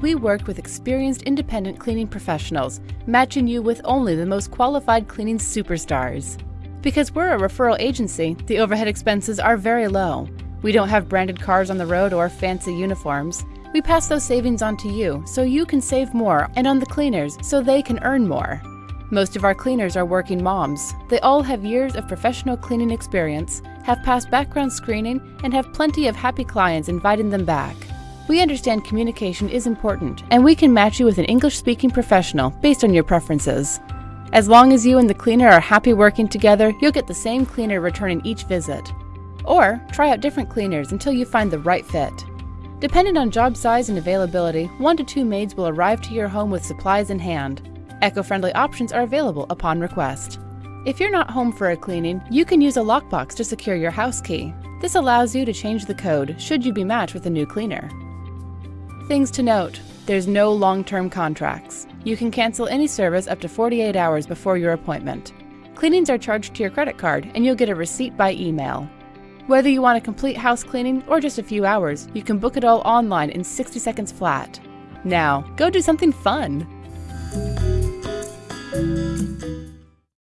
we worked with experienced independent cleaning professionals, matching you with only the most qualified cleaning superstars. Because we're a referral agency, the overhead expenses are very low. We don't have branded cars on the road or fancy uniforms. We pass those savings on to you so you can save more and on the cleaners so they can earn more. Most of our cleaners are working moms. They all have years of professional cleaning experience, have passed background screening, and have plenty of happy clients inviting them back. We understand communication is important, and we can match you with an English speaking professional based on your preferences. As long as you and the cleaner are happy working together, you'll get the same cleaner returning each visit. Or try out different cleaners until you find the right fit. Depending on job size and availability, one to two maids will arrive to your home with supplies in hand. Eco-friendly options are available upon request. If you're not home for a cleaning, you can use a lockbox to secure your house key. This allows you to change the code should you be matched with a new cleaner. Things to note. There's no long-term contracts. You can cancel any service up to 48 hours before your appointment. Cleanings are charged to your credit card and you'll get a receipt by email. Whether you want a complete house cleaning or just a few hours, you can book it all online in 60 seconds flat. Now, go do something fun!